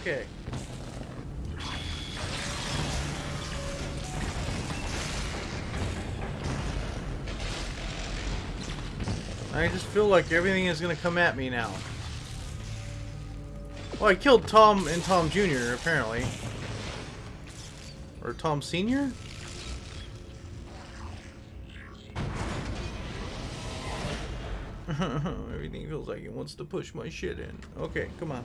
Okay. I just feel like everything is gonna come at me now. Well, I killed Tom and Tom Jr. apparently. Or Tom Sr.? Everything feels like it wants to push my shit in. Okay, come on.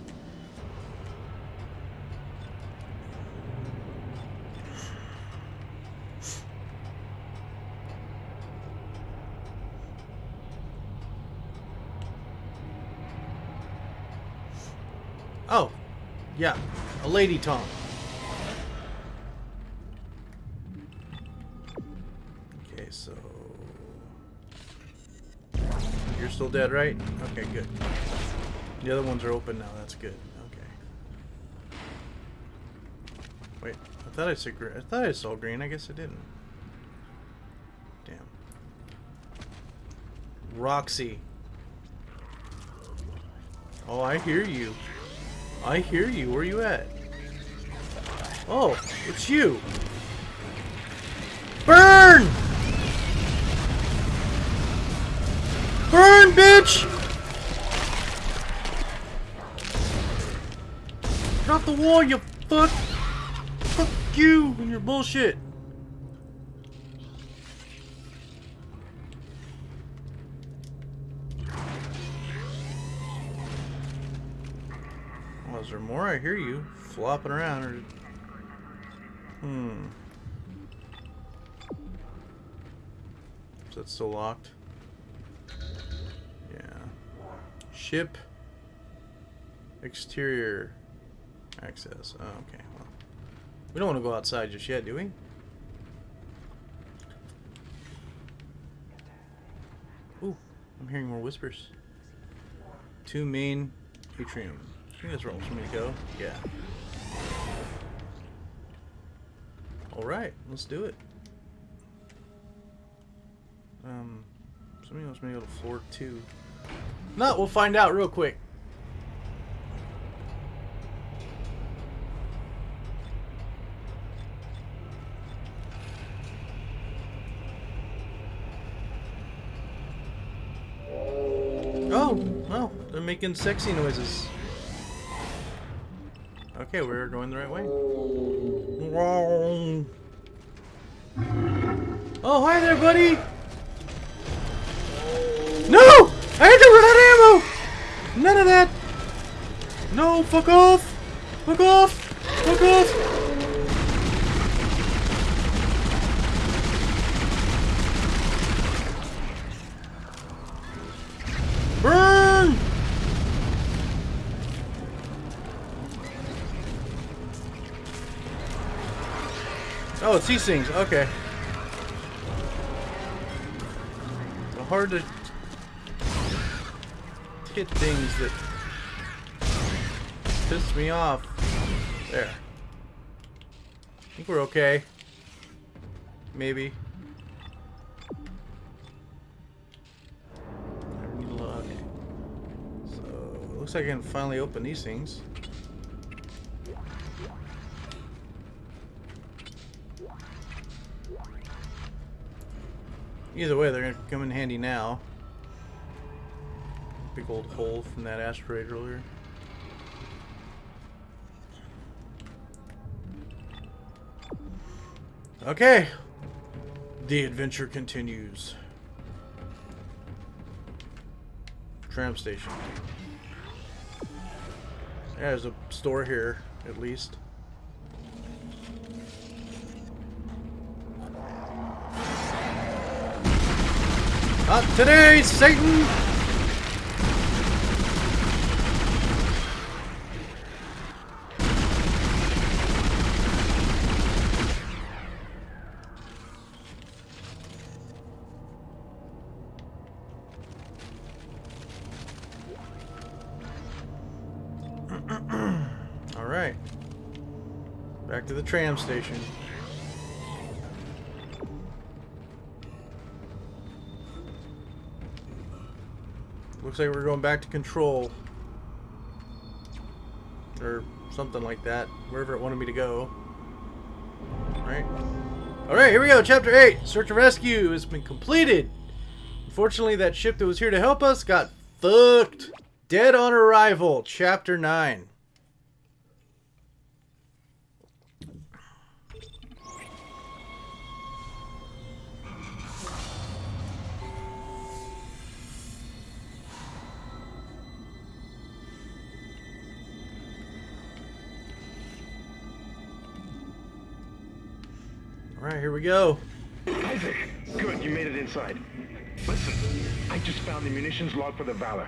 Oh, yeah, a lady Tom. Okay, so you're still dead, right? Okay, good. The other ones are open now. That's good. Okay. Wait, I thought I saw green. I thought I saw green. I guess I didn't. Damn. Roxy. Oh, I hear you. I hear you. Where you at? Oh, it's you. Burn! Burn, bitch! Get off the wall, you fuck! Fuck you and your bullshit! Is more? I hear you flopping around. Or... Hmm. Is that still locked? Yeah. Ship. Exterior. Access. Oh, okay. Well, we don't want to go outside just yet, do we? Ooh, I'm hearing more whispers. Two main atrium. I think that's where for me to go. Yeah. Alright, let's do it. Um, somebody wants me to go to floor two. No, we'll find out real quick. Oh, well, they're making sexy noises. Okay, we're going the right way. Oh, hi there, buddy! No! I had to run out of ammo! None of that! No, fuck off! Fuck off! Fuck off! These things. Okay. Hard to hit things that piss me off. There. I think we're okay. Maybe. I need luck. So, looks like I can finally open these things. Either way, they're going to come in handy now. Big old hole from that asteroid earlier. Okay. The adventure continues. Tram station. There's a store here, at least. Not today, Satan! Alright. Back to the tram station. Looks like we're going back to control. Or something like that. Wherever it wanted me to go. Alright. Alright, here we go. Chapter 8. Search and rescue has been completed. Unfortunately, that ship that was here to help us got fucked. Dead on arrival. Chapter 9. Alright, here we go. Isaac, good, you made it inside. Listen, I just found the munitions log for the Valor.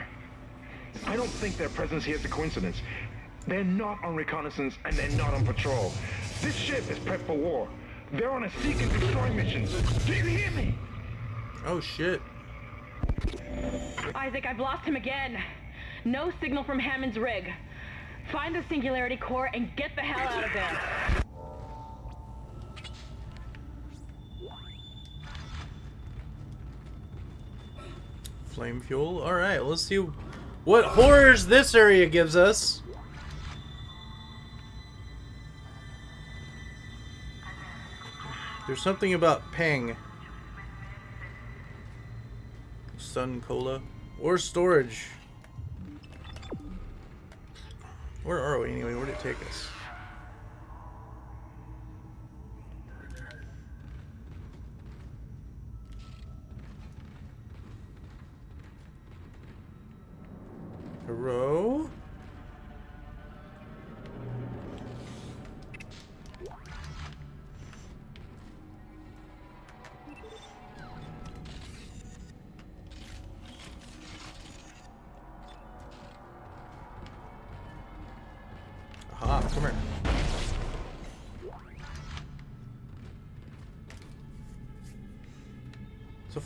I don't think their presence here is a coincidence. They're not on reconnaissance and they're not on patrol. This ship is prepped for war. They're on a seek and destroy mission. Do you hear me? Oh shit. Isaac, I've lost him again. No signal from Hammond's rig. Find the Singularity Core and get the hell out of there. Flame fuel. Alright, let's see what horrors this area gives us. There's something about Peng. Sun Cola. Or storage. Where are we anyway? Where'd it take us?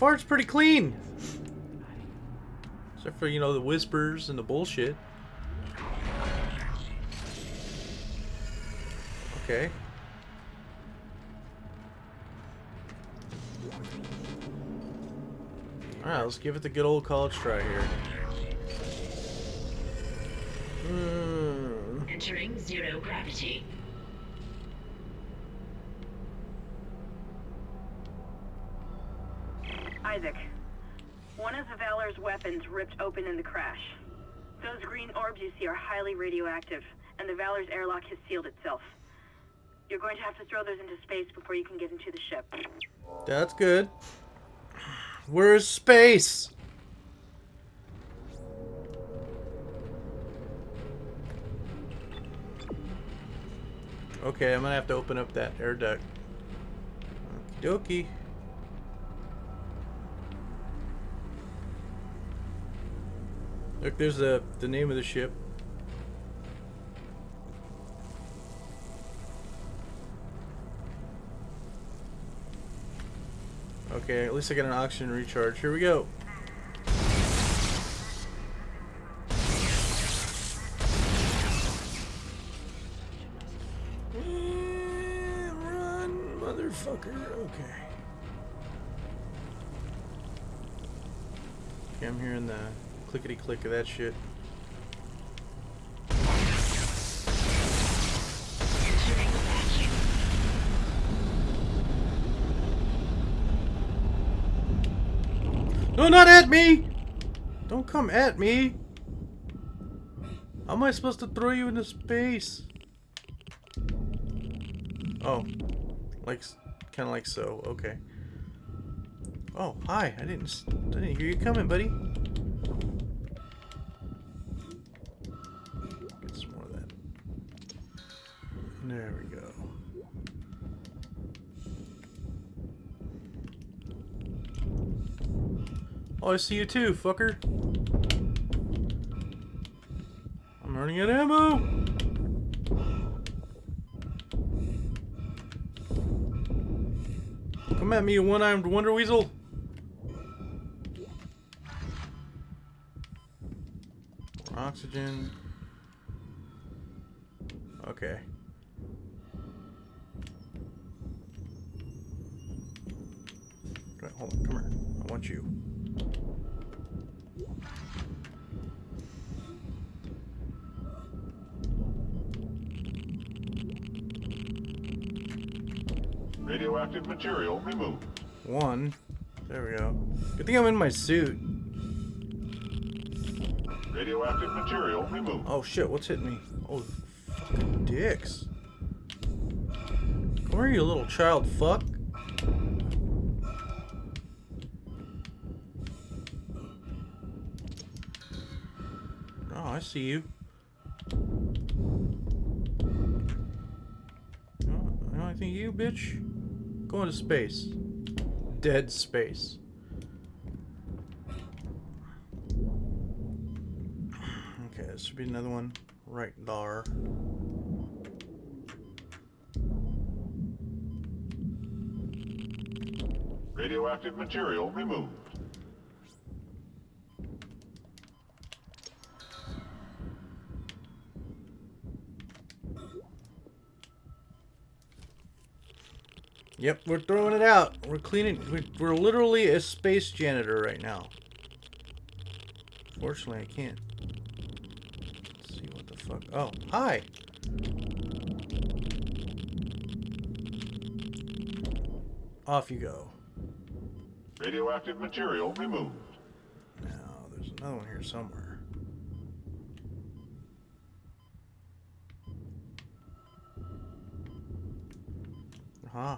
Far it's pretty clean. Except for, you know, the whispers and the bullshit. Okay. Alright, let's give it the good old college try here. Hmm. Entering zero gravity. Isaac, one of the Valor's weapons ripped open in the crash. Those green orbs you see are highly radioactive, and the Valor's airlock has sealed itself. You're going to have to throw those into space before you can get into the ship. That's good. Where's space? Okay, I'm gonna have to open up that air duct. Okie dokie. Look, there's the the name of the ship. Okay, at least I got an oxygen recharge. Here we go. Run, motherfucker. Okay. Okay, I'm hearing the clickety click of that shit. No, not at me! Don't come at me! How am I supposed to throw you into space? Oh, like, kind of like so. Okay. Oh, hi! I didn't, I didn't hear you coming, buddy. Oh, I see you too, fucker. I'm running out of ammo. Come at me, you one-armed wonder weasel. Oxygen. Material removed. One. There we go. Good thing I'm in my suit. Radioactive material removed. Oh shit, what's hitting me? Oh, fucking dicks. Come here, you little child fuck. Oh, I see you. Oh, I think you, bitch. Go into space. Dead space. Okay, this should be another one right there. Radioactive material removed. Yep, we're throwing it out. We're cleaning. We're, we're literally a space janitor right now. Fortunately, I can't see what the fuck. Oh, hi. Off you go. Radioactive material removed. Now, there's another one here somewhere. Huh.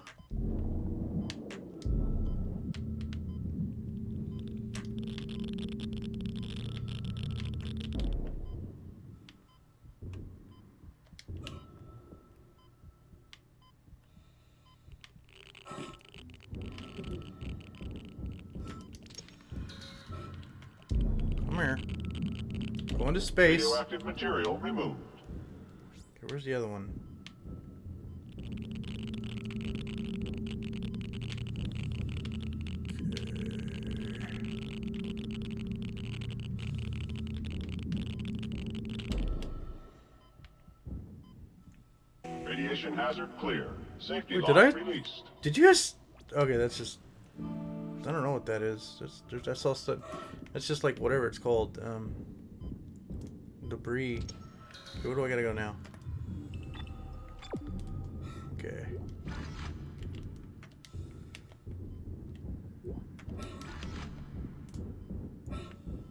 Space. Radioactive material removed. where's the other one? Radiation hazard clear. Safety Wait, did I- released. Did you guys? Okay, that's just. I don't know what that is. That's there's- that's all stuff. That's just like whatever it's called. Um. Debris. Where do I gotta go now? Okay.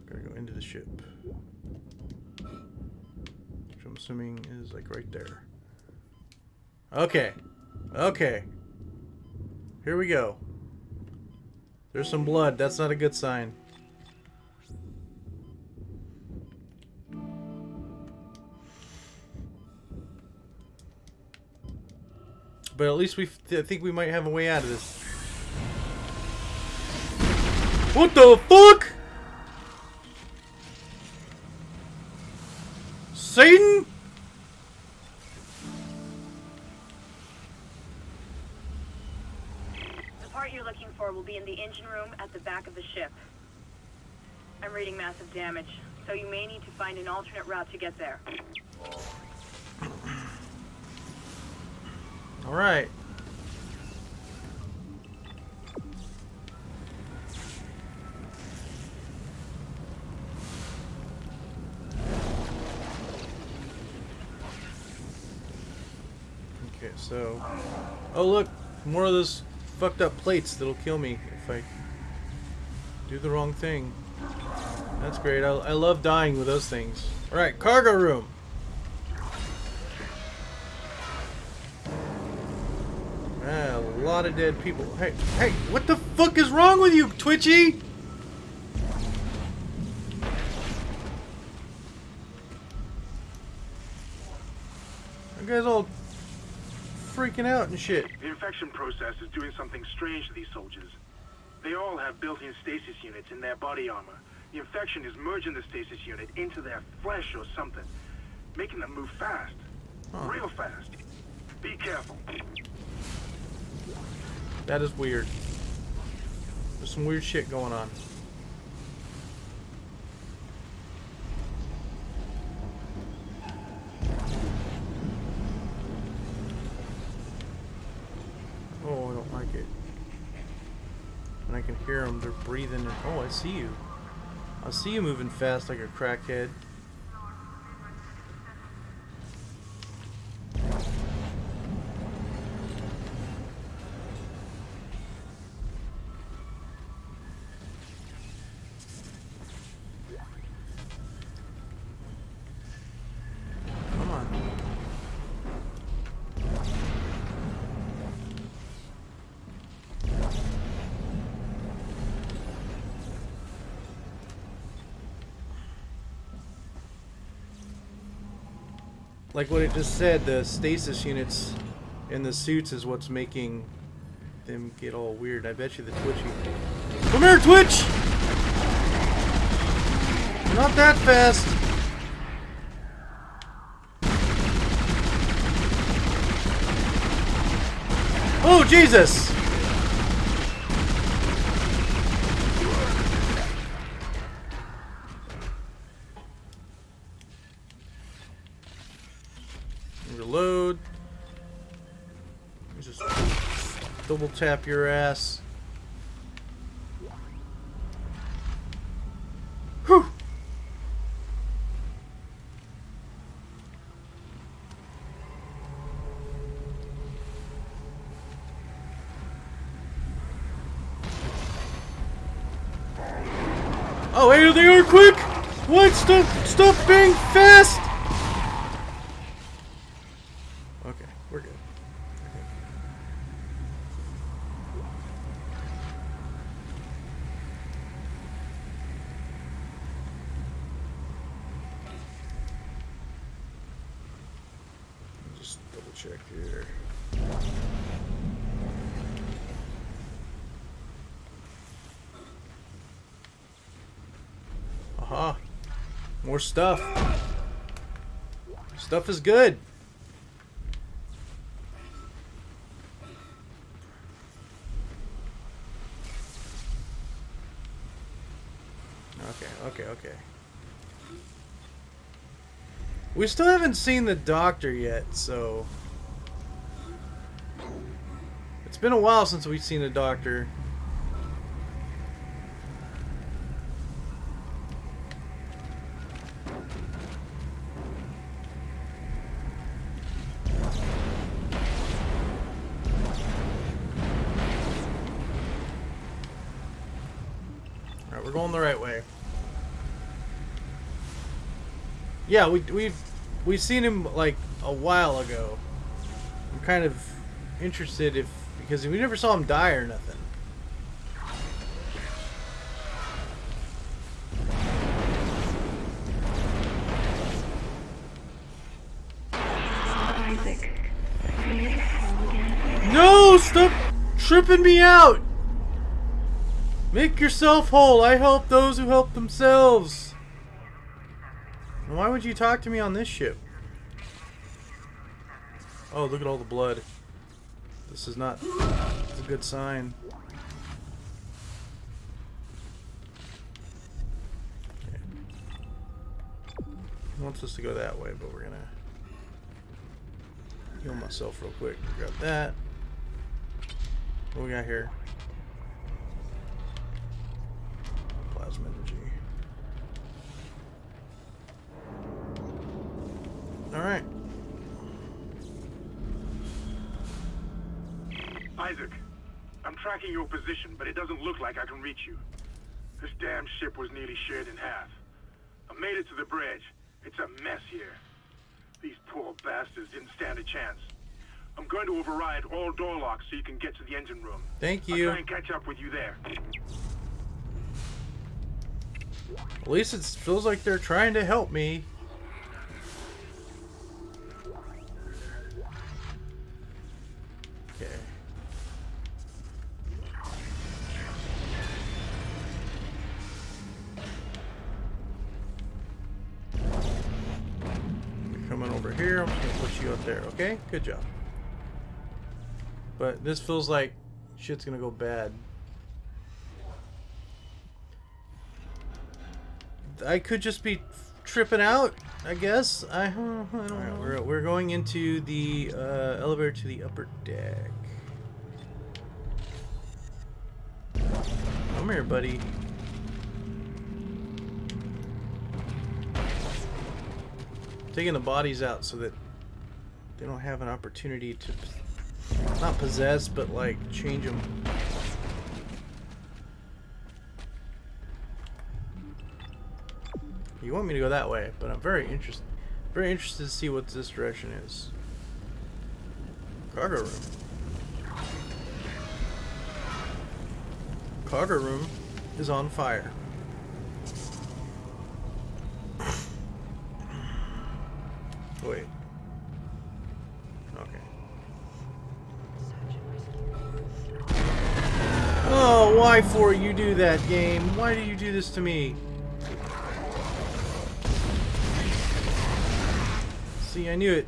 Gotta go into the ship. Which I'm assuming is like right there. Okay. Okay. Here we go. There's some blood. That's not a good sign. But at least we think we might have a way out of this. What the fuck? Satan? The part you're looking for will be in the engine room at the back of the ship. I'm reading massive damage, so you may need to find an alternate route to get there. All right. Okay, so... Oh, look! More of those fucked up plates that'll kill me if I do the wrong thing. That's great. I, I love dying with those things. Alright, cargo room! Of dead people. Hey, hey, what the fuck is wrong with you, Twitchy? You guys all freaking out and shit. The infection process is doing something strange to these soldiers. They all have built-in stasis units in their body armor. The infection is merging the stasis unit into their flesh or something, making them move fast. Huh. Real fast. Be careful. That is weird. There's some weird shit going on. Oh, I don't like it. And I can hear them. They're breathing. Oh, I see you. I see you moving fast like a crackhead. Like what it just said, the stasis units in the suits is what's making them get all weird. I bet you the twitchy. Come here, Twitch! Not that fast. Oh, Jesus! Reload. Just double tap your ass. Whew. Oh, hey, they are quick! What? Stop, stop being fast! Okay, we're good. Just double check here. Aha. More stuff. Stuff is good. Okay, okay, okay. We still haven't seen the doctor yet, so... It's been a while since we've seen the doctor. Alright, we're going the right way. Yeah, we, we've we've seen him like a while ago. I'm kind of interested if because we never saw him die or nothing. No, stop tripping me out. Make yourself whole. I help those who help themselves. Why would you talk to me on this ship? Oh, look at all the blood. This is not a good sign. Okay. He wants us to go that way, but we're gonna heal myself real quick. Grab that. What we got here? Plasma energy. Alright. Isaac, I'm tracking your position, but it doesn't look like I can reach you. This damn ship was nearly shared in half. I made it to the bridge. It's a mess here. These poor bastards didn't stand a chance. I'm going to override all door locks so you can get to the engine room. Thank you. I'll try and catch up with you there. At least it feels like they're trying to help me. Good job. But this feels like shit's gonna go bad. I could just be tripping out. I guess. I, I don't know. We're, we're going into the uh, elevator to the upper deck. Come here, buddy. Taking the bodies out so that they don't have an opportunity to not possess, but like change them. You want me to go that way, but I'm very interested, very interested to see what this direction is. Cargo room. Cargo room is on fire. Why for you do that game? Why do you do this to me? See, I knew it.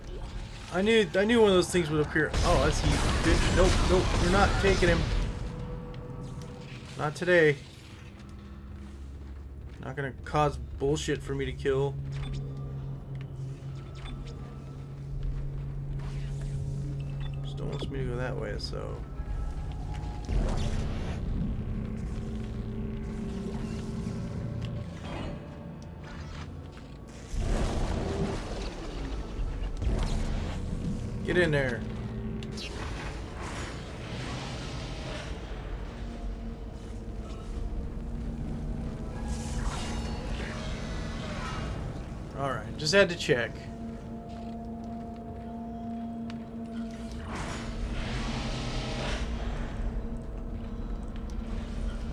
I knew I knew one of those things would appear. Oh, see you, bitch. Nope, nope, you're not taking him. Not today. Not gonna cause bullshit for me to kill. Still wants me to go that way, so. Get in there. Alright, just had to check.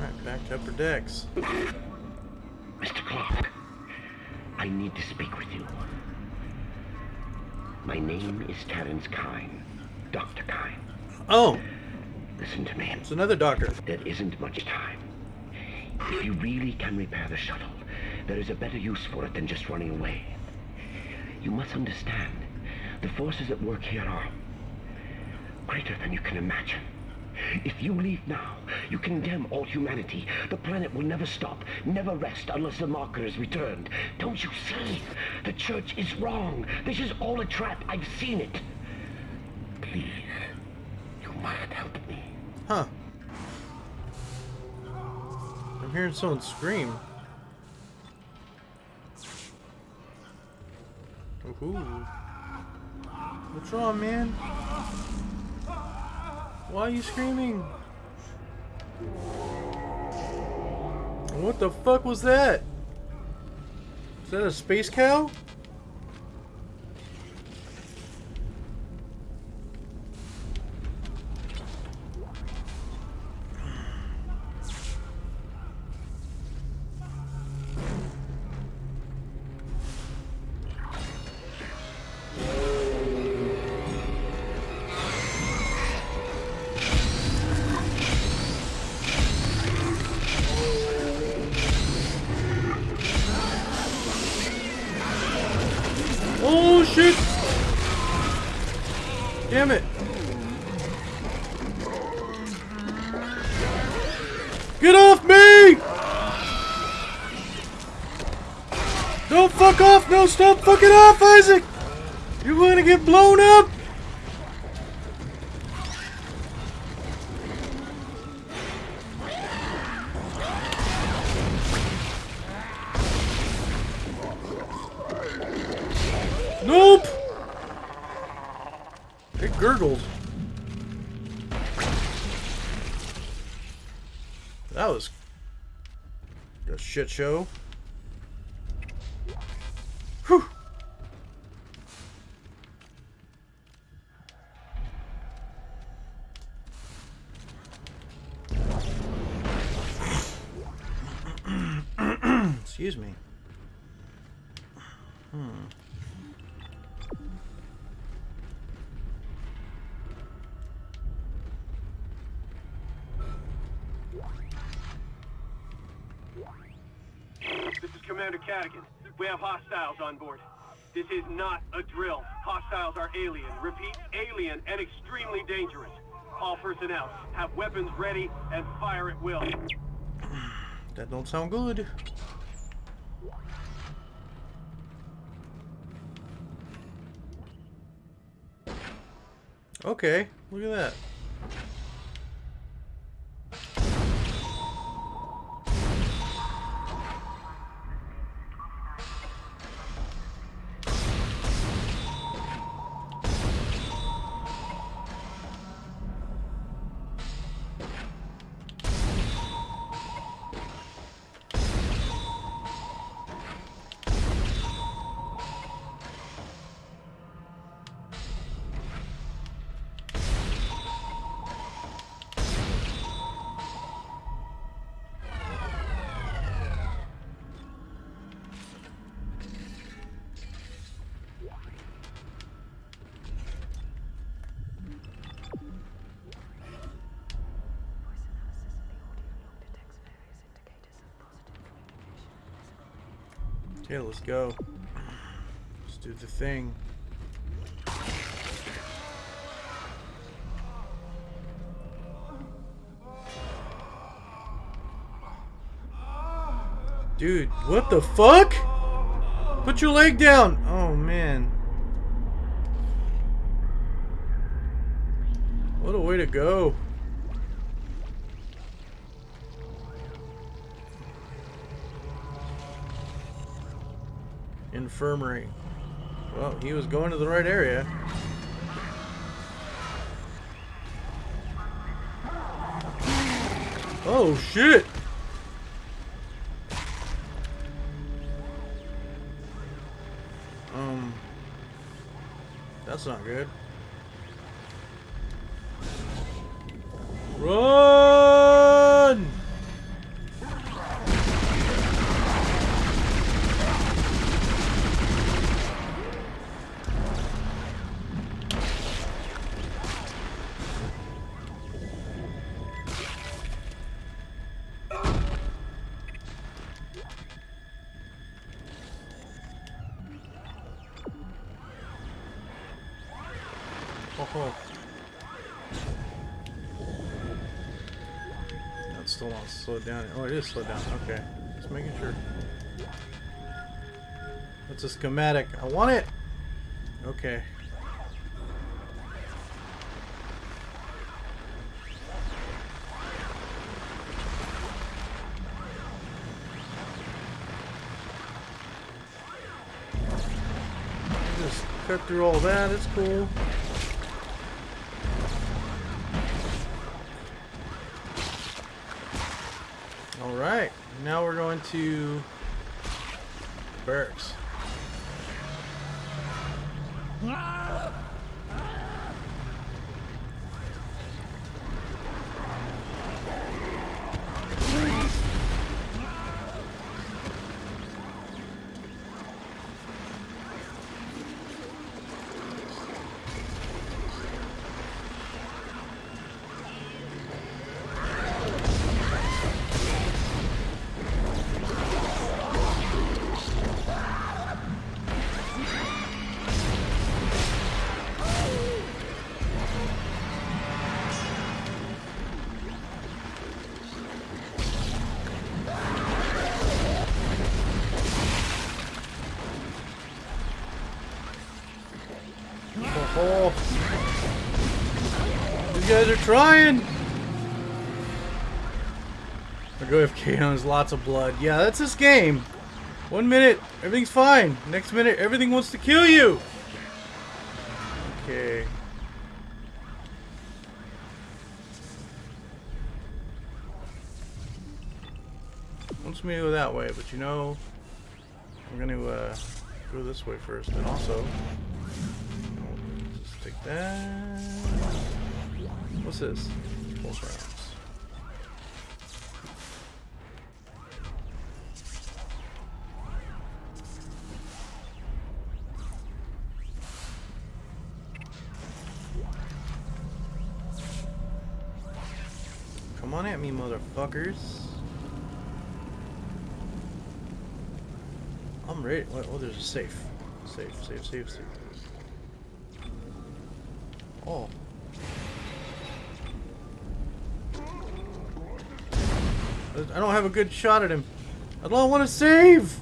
Alright, back to upper decks. Mr. Clark, I need to speak with you. My name is Terrence Kyne, Dr. Kyne. Oh, Listen to me. it's another doctor. There isn't much time. If you really can repair the shuttle, there is a better use for it than just running away. You must understand, the forces at work here are greater than you can imagine. If you leave now, you condemn all humanity. The planet will never stop, never rest unless the marker is returned. Don't you see? The church is wrong. This is all a trap. I've seen it. Please, you must help me. Huh. I'm hearing someone scream. Ooh. What's wrong, man? Why are you screaming? What the fuck was that? Is that a space cow? It gurgled. That was a shit show. Is not a drill. Hostiles are alien. Repeat, alien and extremely dangerous. All personnel, have weapons ready and fire at will. That don't sound good. Okay, look at that. Okay, let's go. Let's do the thing. Dude, what the fuck? Put your leg down! Oh, man. What a way to go. Infirmary. Well, he was going to the right area. Oh, shit! Um, that's not good. Slowed down. Oh, it is slowed down. Okay. Just making sure. That's a schematic. I want it! Okay. Just cut through all that. It's cool. Alright, now we're going to barracks. Oh, ah! These guys are trying. I go AFK and there's lots of blood. Yeah, that's this game. One minute, everything's fine. Next minute, everything wants to kill you. Okay. Wants me to go that way, but you know, I'm gonna uh, go this way first, and also just take that. What's this? Pulse rounds. Come on at me, motherfuckers. I'm ready. Oh, there's a safe. Safe, safe, safe, safe. Oh. I don't have a good shot at him. I don't want to save!